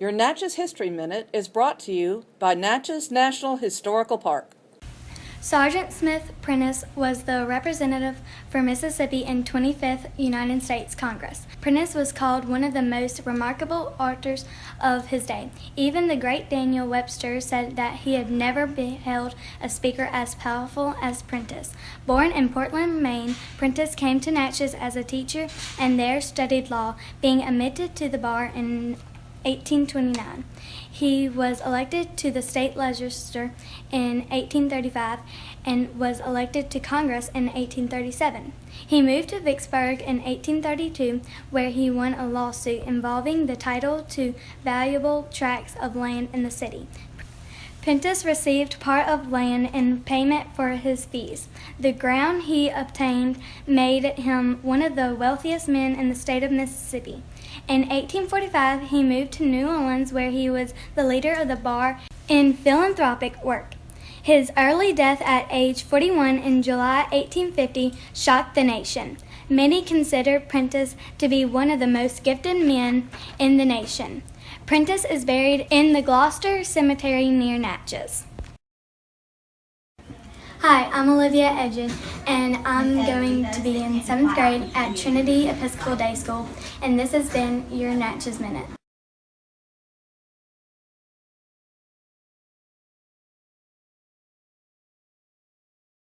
Your Natchez History Minute is brought to you by Natchez National Historical Park. Seargent Smith Prentiss was the representative for Mississippi in 25th United States Congress. Prentiss was called one of the most remarkable orators of his day. Even the great Daniel Webster said that he had never beheld a speaker as powerful as Prentiss. Born in Portland, Maine, Prentiss came to Natchez as a teacher and there studied law, being admitted to the bar in 1829. He was elected to the state legislature in 1835 and was elected to Congress in 1837. He moved to Vicksburg in 1832, where he won a lawsuit involving the title to valuable tracts of land in the city. Prentiss received part of land in payment for his fees. The ground he obtained made him one of the wealthiest men in the state of Mississippi. In 1845, he moved to New Orleans, where he was the leader of the bar in philanthropic work. His early death at age 41 in July 1850 shocked the nation. Many consider Prentiss to be one of the most gifted men in the nation. Prentiss is buried in the Gloucester Cemetery near Natchez. Hi, I'm Olivia Edgen, and I'm going to be in seventh grade at Trinity Episcopal Day School, and this has been your Natchez Minute.